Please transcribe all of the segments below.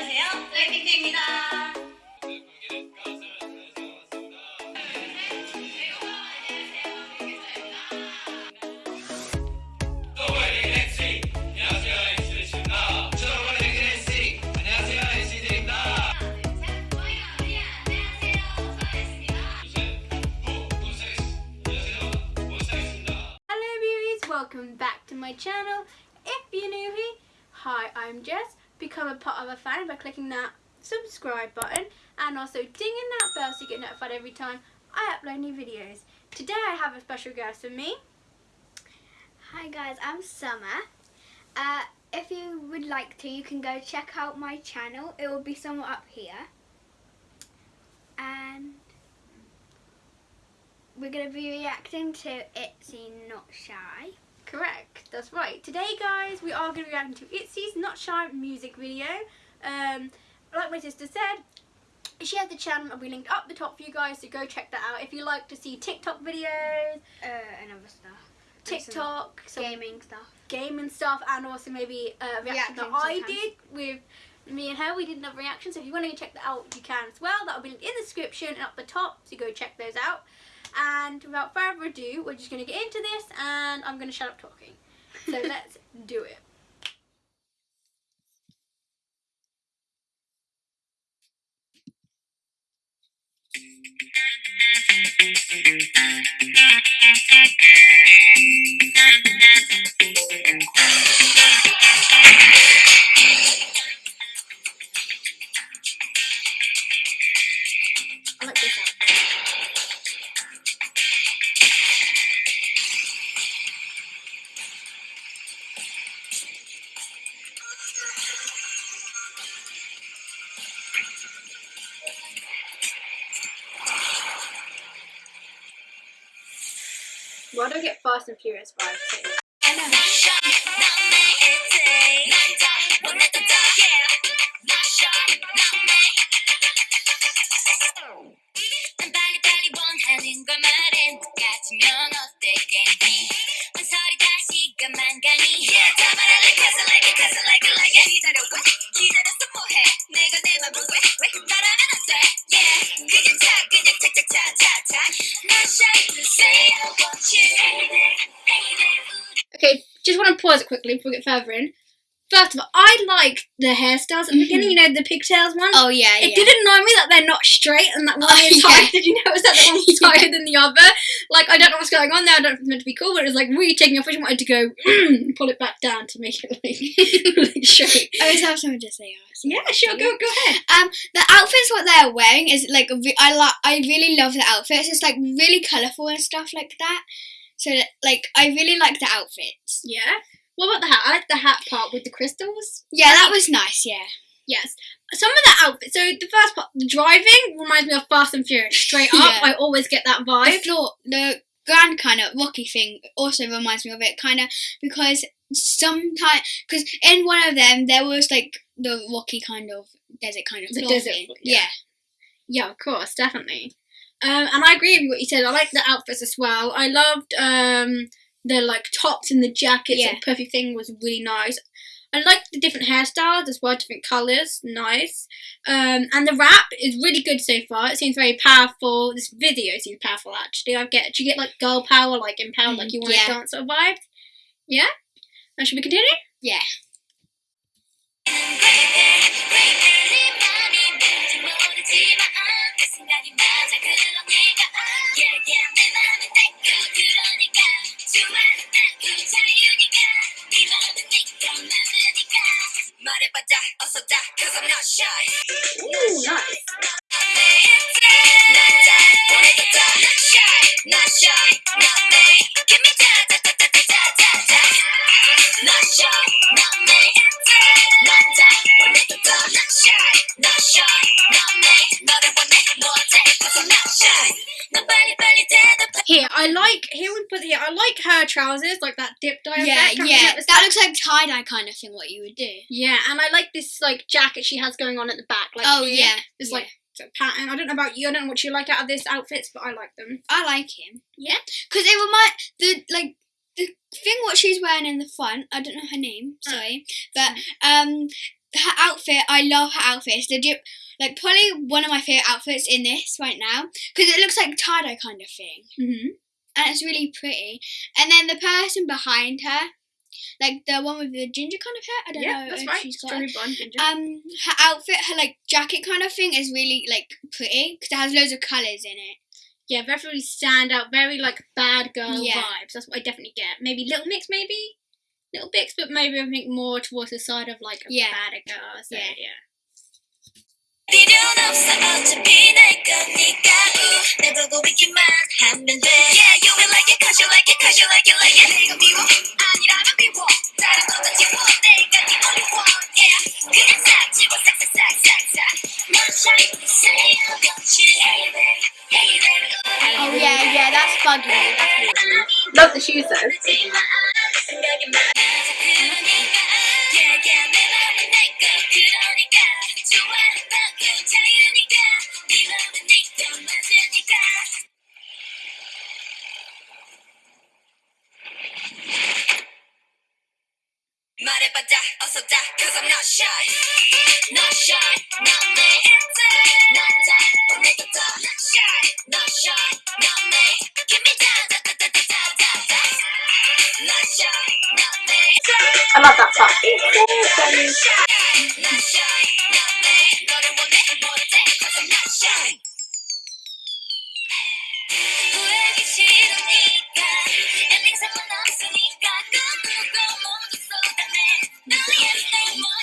안녕하세요. 블랙핑크입니다. Hello beauties, welcome back to my channel. If you're new here, hi, I'm Jess. Become a part of a fan by clicking that subscribe button and also dinging that bell so you get notified every time I upload new videos. Today I have a special guest with me. Hi guys, I'm Summer. Uh, if you would like to, you can go check out my channel. It will be somewhere up here. And we're going to be reacting to Itzy Not Shy. Correct, that's right. Today guys, we are going to be reacting to Itzy's Not Shy music video. Um, like my sister said, she has the channel and we linked up the top for you guys, so go check that out. If you like to see TikTok videos, Uh, and other stuff. TikTok, some gaming stuff. gaming stuff and also maybe a reaction that I did with me and her. We did another reaction, so if you want to go check that out, you can as well. That'll be linked in the description and up the top, so go check those out. And without further ado, we're just going to get into this and I'm going to shut up talking. So let's do it. I Why do I get Fast and Furious vibes? too? Okay, just want to pause it quickly before we get further in. First of all, I like the hairstyles at the beginning, you know, the pigtails one. Oh yeah, It didn't annoy me that they're not straight and that one Oh, is yeah. Did you notice that the one was higher than the other? Like, I don't know what's going on there. I don't know if it's meant to be cool, but it was like really taking off. I just wanted to go pull it back down to make it like, like straight. I always have something to say. also. Yeah, sure, go go ahead. Um, the outfits what they're wearing is like I like I really love the outfits. It's like really colourful and stuff like that. So like I really like the outfits. Yeah. What about the hat? I like the hat part with the crystals. Yeah, that was nice. Yeah. Yes. Some of the outfits. So the first part, the driving reminds me of Fast and Furious. Straight up, Yeah. I always get that The vibe. floor, the grand kind of rocky thing also reminds me of it, kind of because sometimes because in one of them there was like the rocky kind of desert kind of The desert thing. yeah. yeah. Yeah, of course, definitely. Um, and I agree with what you said. I like the outfits as well. I loved um the like tops and the jackets Yeah. and puffy thing was really nice. I like the different hairstyles as well, different colours, nice. Um, and the rap is really good so far. It seems very powerful. This video seems powerful actually. I get, do you get like girl power, like empowered, like Mm, you want yeah. to dance sort of vibe? Yeah. And should we continue? Yeah. Ooh, nice. Not shy. I like here we put here. I like her trousers, like that dip dye. Yeah, effect. Yeah. That looks like tie dye kind of thing. What you would do? Yeah, and I like this like jacket she has going on at the back. Like oh here. yeah, it's yeah. like a pattern. I don't know about you. I don't know what you like out of this outfits, but I like them. I like him. Yeah? because it remind the like the thing what she's wearing in the front. I don't know her name. Oh. Sorry, but um, her outfit, I love her outfit. It's legit, like probably one of my favorite outfits in this right now because it looks like tie dye kind of thing, Mm-hmm. And it's really pretty. And then the person behind her, like the one with the ginger kind of hair, I don't Yeah, know that's if right. she's got. Strawberry blonde ginger. Um, her outfit, her like jacket kind of thing is really like pretty because it has loads of colours in it. yeah, very really stand out. Very like bad girl Yeah. vibes. That's what I definitely get. Maybe little mix, maybe little bits, but maybe I think more towards the side of like a Yeah. bad girl. So, Yeah. yeah. Love the shoes though. 어서 다 cause I'm not shy Not shy not me 난다 보내도 더 Not shy not shy not me Give me that da da da da da da da Not shy not me I love that part. Not shy not me 너를 원해 뭐래 cause I'm not shy 후회하기 싫으니까 엔딩 상관없으니까 꿈꾸고 모두 쏟아내 너의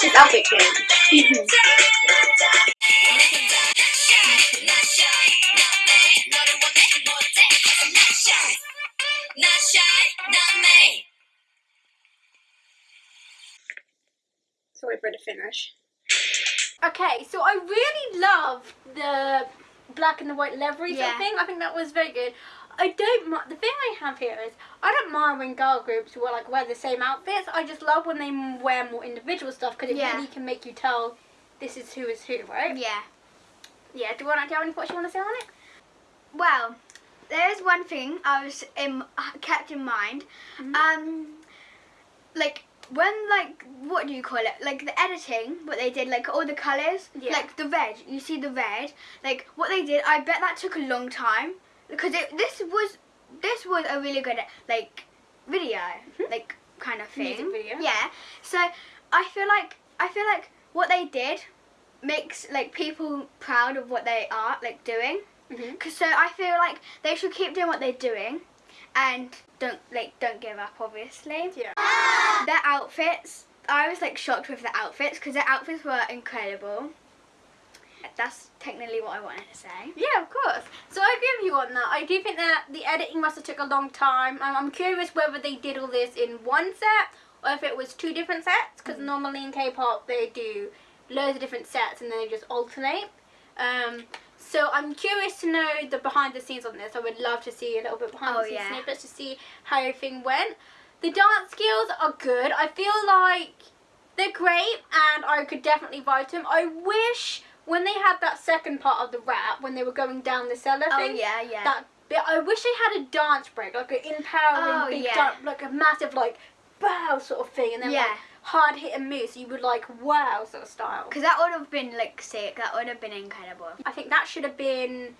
not shy, not shy, not me. Sorry for the finish. Okay, so I really love the black and the white leathery sort Yeah. thing. I think that was very good. I don't mind. The thing I have here is I don't mind when girl groups wear like wear the same outfits. I just love when they wear more individual stuff because it Yeah. really can make you tell this is who is who, right? Yeah. Yeah. Do you want to have any thoughts you want to say on it? Well, there is one thing I was in, kept in mind. Mhm. Um, like when like what do you call it? Like the editing, what they did, like all the colors, Yeah. like the red. You see the red, like what they did. I bet that took a long time because it, this was this was a really good like video, Mhm. like kind of thing. Video. Yeah. So I feel like I feel like what they did makes like people proud of what they are like doing. Mm-hmm. Cause so I feel like they should keep doing what they're doing, and don't like don't give up. Obviously, Yeah. their outfits. I was like shocked with the outfits because their outfits were incredible. That's technically what I wanted to say. Yeah, of course. So I agree with you on that. I do think that the editing must have took a long time. I'm, I'm curious whether they did all this in one set or if it was two different sets. Because normally in K-pop they do loads of different sets and then they just alternate. Um, so I'm curious to know the behind the scenes on this. I would love to see a little bit behind Oh, the scenes yeah. snippets to see how everything went. The dance skills are good. I feel like they're great and I could definitely vibe to them. I wish when they had that second part of the rap, when they were going down the cellar thing. Oh thing, yeah, yeah. that bit, I wish they had a dance break, like an empowering, Oh, big yeah. dan- like a massive, like, bow sort of thing, and then Yeah. like hard hit and move, you would like wow sort of style. Because that would have been like sick. That would have been incredible. I think that should have been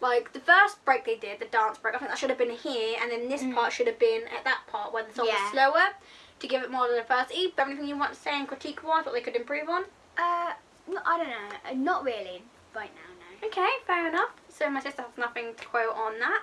like the first break they did, the dance break. I think that should have been here, and then this Mm. part should have been at that part where the song Yeah. was slower to give it more diversity. But anything you want to say and critique wise, what they could improve on? Uh, I don't know. Uh, Not really right now. No. Okay, fair enough. So my sister has nothing to quote on that.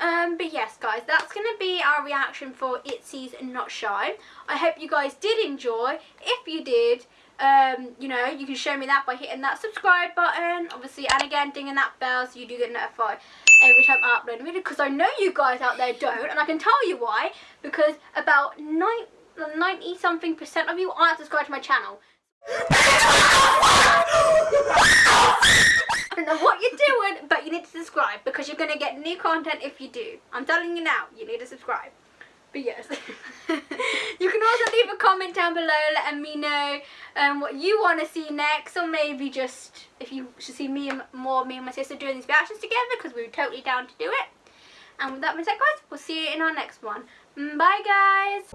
Um, but yes, guys, that's going to be our reaction for Itzy's Not Shy. I hope you guys did enjoy. If you did, um, you know, you can show me that by hitting that subscribe button, obviously, and again, dinging that bell so you do get notified every time I upload a video. Because I know you guys out there don't, and I can tell you why. Because about nine, 90 something percent of you aren't subscribed to my channel. I don't know what you're doing, but you need to subscribe because you're going to get new content if you do. I'm telling you now, you need to subscribe. But yes, you can also leave a comment down below letting me know um, what you want to see next, or maybe just if you should see me and more me and my sister doing these reactions together because we were totally down to do it. And with that being said, guys, we'll see you in our next one. Mm, Bye, guys.